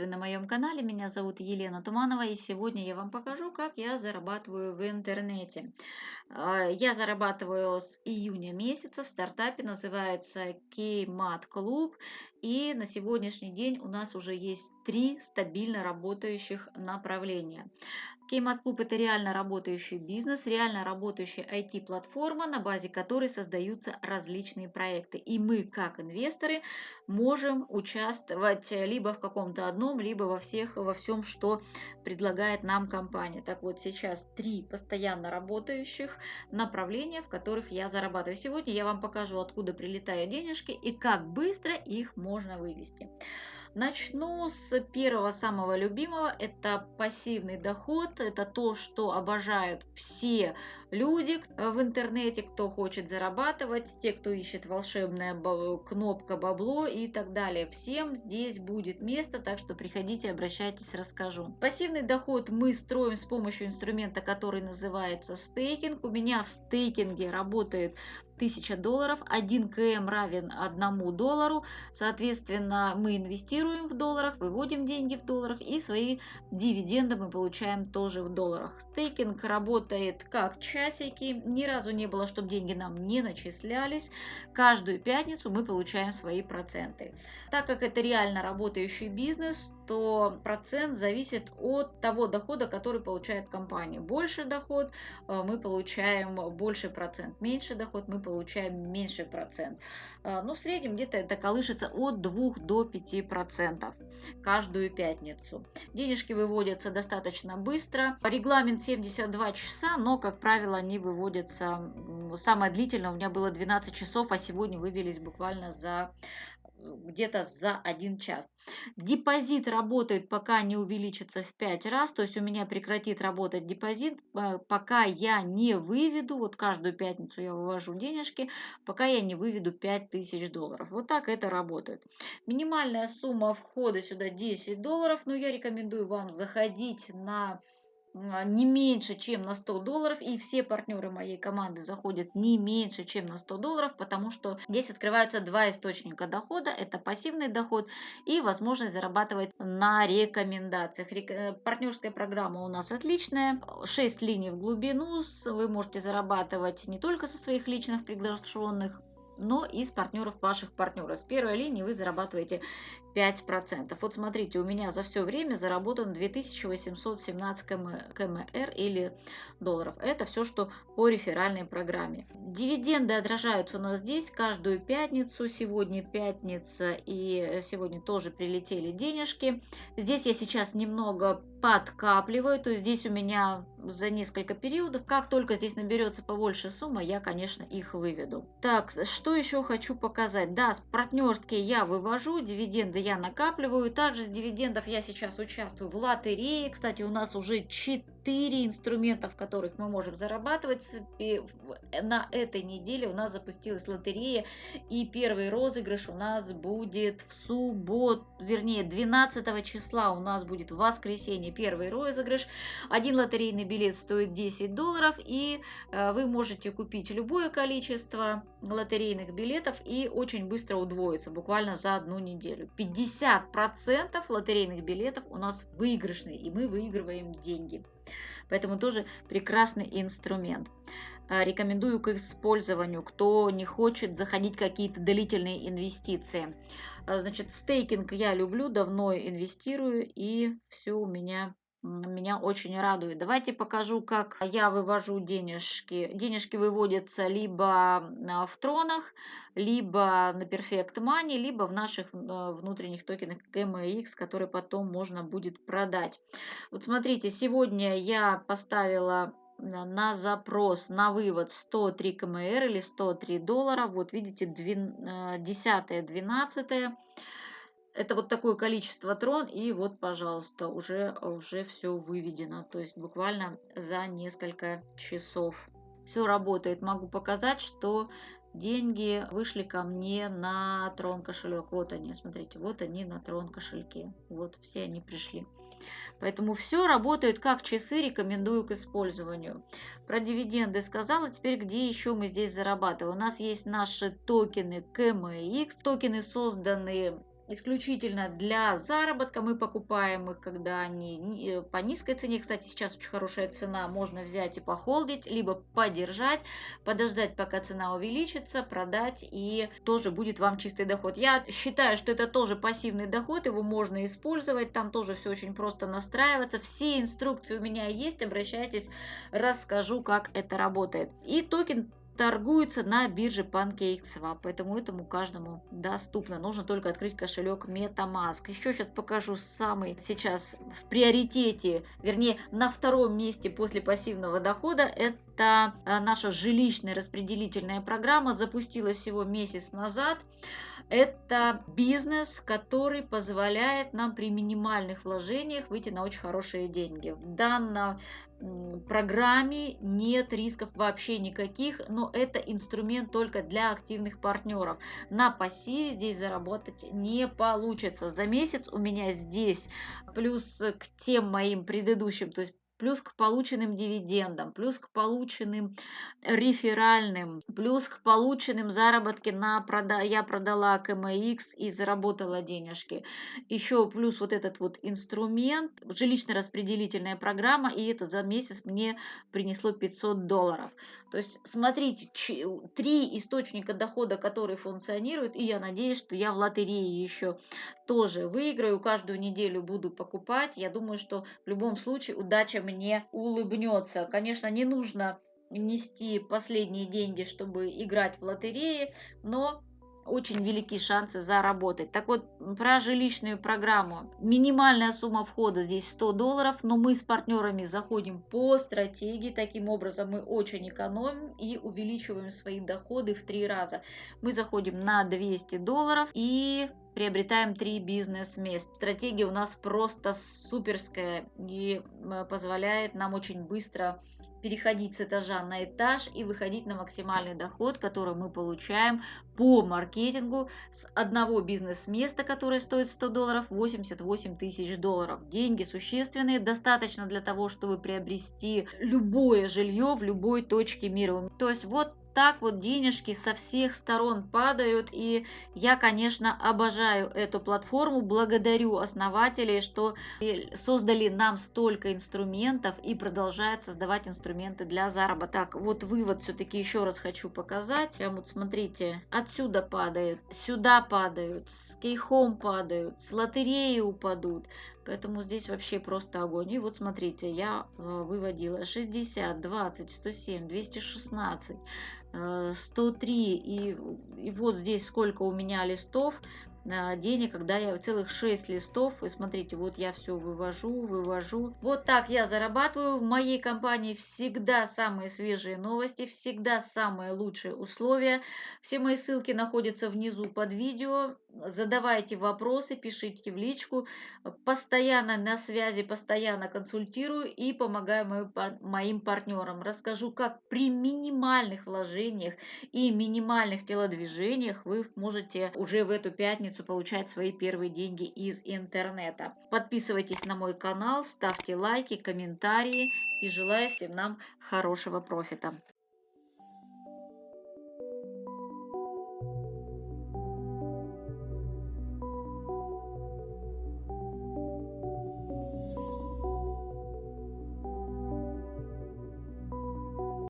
Приветствую на моем канале, меня зовут Елена Туманова и сегодня я вам покажу, как я зарабатываю в интернете. А, я зарабатываю с июня месяца в стартапе, называется Kmat Club и на сегодняшний день у нас уже есть три стабильно работающих направления. Кеймат Клуб – это реально работающий бизнес, реально работающая IT-платформа, на базе которой создаются различные проекты. И мы, как инвесторы, можем участвовать либо в каком-то одном, либо во всех, во всем, что предлагает нам компания. Так вот, сейчас три постоянно работающих направления, в которых я зарабатываю. Сегодня я вам покажу, откуда прилетают денежки и как быстро их можно вывести. Начну с первого самого любимого, это пассивный доход, это то, что обожают все люди в интернете, кто хочет зарабатывать, те, кто ищет волшебная кнопка бабло и так далее. Всем здесь будет место, так что приходите, обращайтесь, расскажу. Пассивный доход мы строим с помощью инструмента, который называется стейкинг. У меня в стейкинге работает 1000 долларов, 1 КМ равен 1 доллару, соответственно, мы инвестируем в долларах, выводим деньги в долларах и свои дивиденды мы получаем тоже в долларах. Стейкинг работает как часики, ни разу не было, чтобы деньги нам не начислялись. Каждую пятницу мы получаем свои проценты. Так как это реально работающий бизнес, то процент зависит от того дохода, который получает компания. Больше доход э, мы получаем больше процент, меньше доход мы получаем меньше процент. Э, ну, в среднем где-то это колышется от 2 до 5 процентов каждую пятницу. Денежки выводятся достаточно быстро. Регламент 72 часа, но, как правило, они выводятся... Самое длительное у меня было 12 часов, а сегодня вывелись буквально за где-то за один час. Депозит работает, пока не увеличится в 5 раз, то есть у меня прекратит работать депозит, э, пока я не выведу, вот каждую пятницу я вывожу денежки, пока я не выведу 5000 долларов. Вот так это работает. Минимальная сумма входа сюда 10 долларов, но я рекомендую вам заходить на а, не меньше, чем на 100 долларов, и все партнеры моей команды заходят не меньше, чем на 100 долларов, потому что здесь открываются два источника дохода, это пассивный доход и возможность зарабатывать на рекомендациях. Э, партнерская программа у нас отличная, 6 линий в глубину, вы можете зарабатывать не только со своих личных приглашенных но и с партнеров ваших партнеров. С первой линии вы зарабатываете 5%. Вот смотрите, у меня за все время заработано 2817 КМР или долларов. Это все, что по реферальной программе. Дивиденды отражаются у нас здесь каждую пятницу. Сегодня пятница и сегодня тоже прилетели денежки. Здесь я сейчас немного подкапливаю, то есть здесь у меня за несколько периодов. Как только здесь наберется побольше сумма, я, конечно, их выведу. Так, что еще хочу показать? Да, с партнерки я вывожу, дивиденды я накапливаю. Также с дивидендов я сейчас участвую в лотерее. Кстати, у нас уже 4 инструмента, в которых мы можем зарабатывать. На этой неделе у нас запустилась лотерея. И первый розыгрыш у нас будет в субботу, вернее 12 числа у нас будет в воскресенье первый розыгрыш. Один лотерейный билет стоит 10 долларов. И э, вы можете купить любое количество лотерейных билетов и очень быстро удвоиться, буквально за одну неделю. 50% лотерейных билетов у нас выигрышные, и мы выигрываем деньги. Поэтому тоже прекрасный инструмент. А, рекомендую к использованию, кто не хочет заходить какие-то длительные инвестиции. А, значит, стейкинг я люблю, давно инвестирую, и все у меня меня очень радует. Давайте покажу, как я вывожу денежки. Денежки выводятся либо а, в тронах, либо на Perfect Money, либо в наших а, внутренних токенах GMX, которые потом можно будет продать. Вот смотрите, сегодня я поставила на запрос на вывод 103 КМР или 103 доллара. Вот видите, 10 12 это вот такое количество трон, и вот, пожалуйста, уже, уже все выведено. То есть буквально за несколько часов. Все работает. Могу показать, что деньги вышли ко мне на трон кошелек. Вот они, смотрите, вот они на трон кошельке. Вот все они пришли. Поэтому все работает как часы, рекомендую к использованию. Про дивиденды сказала, теперь где еще мы здесь зарабатываем. У нас есть наши токены КМХ, токены созданные исключительно для заработка. Мы покупаем их, когда они э, по низкой цене. Кстати, сейчас очень хорошая цена. Можно взять и похолдить, либо подержать, подождать, пока цена увеличится, продать, и тоже будет вам чистый доход. Я считаю, что это тоже пассивный доход, его можно использовать. Там тоже все очень просто настраиваться. Все инструкции у меня есть. Обращайтесь, расскажу, как это работает. И токен торгуется на бирже PancakeSwap, поэтому этому каждому доступно. Нужно только открыть кошелек MetaMask. Еще сейчас покажу самый сейчас в приоритете, вернее на втором месте после пассивного дохода. Это э, наша жилищная распределительная программа, запустилась всего месяц назад. Это бизнес, который позволяет нам при минимальных вложениях выйти на очень хорошие деньги. В данном программе нет рисков вообще никаких, но это инструмент только для активных партнеров. На пассиве здесь заработать не получится. За месяц у меня здесь плюс к тем моим предыдущим, то есть плюс к полученным дивидендам, плюс к полученным реферальным, плюс к полученным заработки на прода... я продала КМХ и заработала денежки. Еще плюс вот этот вот инструмент, жилищно-распределительная программа, и это за месяц мне принесло 500 долларов. То есть смотрите, три источника дохода, которые функционируют, и я надеюсь, что я в лотерее еще тоже выиграю, каждую неделю буду покупать. Я думаю, что в любом случае удача мне улыбнется. Конечно, не нужно нести последние деньги, чтобы играть в лотереи, но очень велики шансы заработать. Так вот, про жилищную программу. Минимальная сумма входа здесь 100 долларов, но мы с партнерами заходим по стратегии. Таким образом, мы очень экономим и увеличиваем свои доходы в три раза. Мы заходим на 200 долларов и приобретаем три бизнес-мест. Стратегия у нас просто суперская и э, позволяет нам очень быстро переходить с этажа на этаж и выходить на максимальный доход, который мы получаем по маркетингу с одного бизнес-места, которое стоит 100 долларов, 88 тысяч долларов. Деньги существенные, достаточно для того, чтобы приобрести любое жилье в любой точке мира. То есть вот так вот денежки со всех сторон падают. И я, конечно, обожаю эту платформу. Благодарю основателей, что создали нам столько инструментов и продолжают создавать инструменты для заработка. Так, вот вывод все-таки еще раз хочу показать. Прям вот смотрите, отсюда падает, сюда падают, с кейхом падают, с лотереи упадут. Поэтому здесь вообще просто огонь. И вот смотрите, я э, выводила 60, 20, 107, 216, 103. И, и вот здесь сколько у меня листов денег, когда я целых 6 листов, и смотрите, вот я все вывожу, вывожу. Вот так я зарабатываю. В моей компании всегда самые свежие новости, всегда самые лучшие условия. Все мои ссылки находятся внизу под видео. Задавайте вопросы, пишите в личку. Постоянно на связи, постоянно консультирую и помогаю моим партнерам. Расскажу, как при минимальных вложениях и минимальных телодвижениях вы можете уже в эту пятницу получать свои первые деньги из интернета. Подписывайтесь на мой канал, ставьте лайки, комментарии и желаю всем нам хорошего профита.